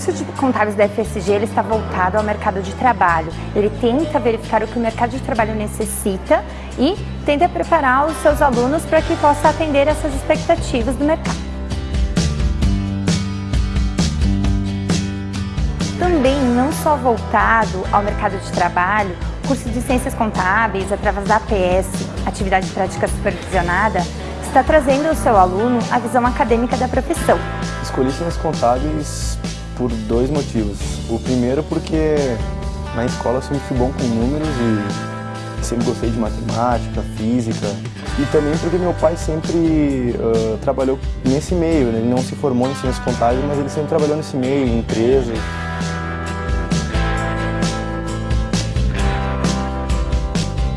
curso de contábeis da FSG ele está voltado ao mercado de trabalho. Ele tenta verificar o que o mercado de trabalho necessita e tenta preparar os seus alunos para que possa atender essas expectativas do mercado. Também não só voltado ao mercado de trabalho, o curso de Ciências Contábeis, através da APS, Atividade Prática Supervisionada, está trazendo ao seu aluno a visão acadêmica da profissão. Escolhi Ciências Contábeis por dois motivos. O primeiro porque na escola eu sempre fui bom com números e sempre gostei de matemática, física. E também porque meu pai sempre uh, trabalhou nesse meio, né? ele não se formou em Ciências Contábeis, mas ele sempre trabalhou nesse meio, em empresas.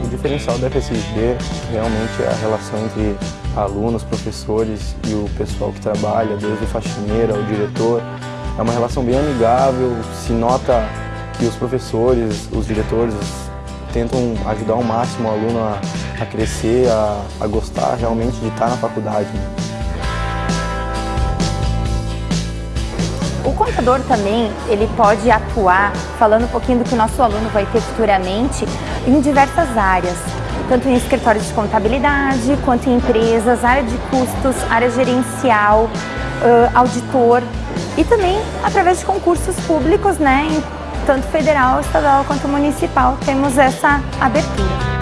O diferencial da FSG realmente é a relação entre alunos, professores e o pessoal que trabalha, desde o faxineiro ao diretor. É uma relação bem amigável, se nota que os professores, os diretores tentam ajudar ao máximo o aluno a, a crescer, a, a, gostar realmente de estar na faculdade. Né? O contador também, ele pode atuar, falando um pouquinho do que o nosso aluno vai ter futuramente, em diversas áreas tanto em escritórios de contabilidade, quanto em empresas, área de custos, área gerencial, auditor e também através de concursos públicos, né, tanto federal, estadual quanto municipal, temos essa abertura.